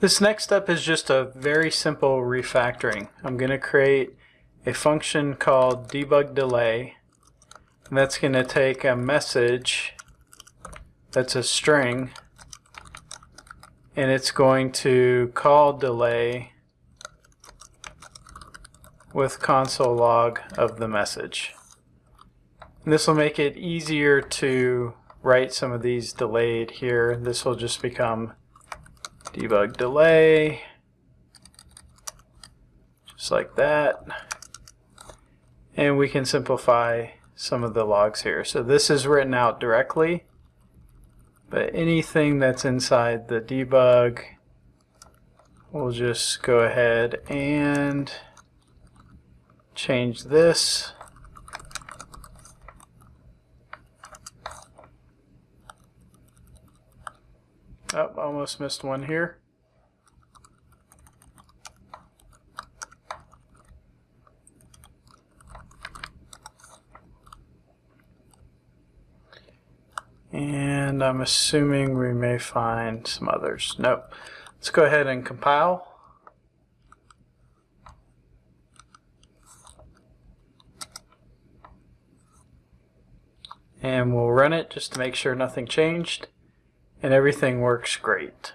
This next step is just a very simple refactoring. I'm going to create a function called debug delay and that's going to take a message that's a string and it's going to call delay with console log of the message. And this will make it easier to write some of these delayed here. This will just become debug delay, just like that. And we can simplify some of the logs here. So this is written out directly, but anything that's inside the debug, we'll just go ahead and change this. Oh, almost missed one here. And I'm assuming we may find some others. Nope. Let's go ahead and compile. And we'll run it just to make sure nothing changed and everything works great.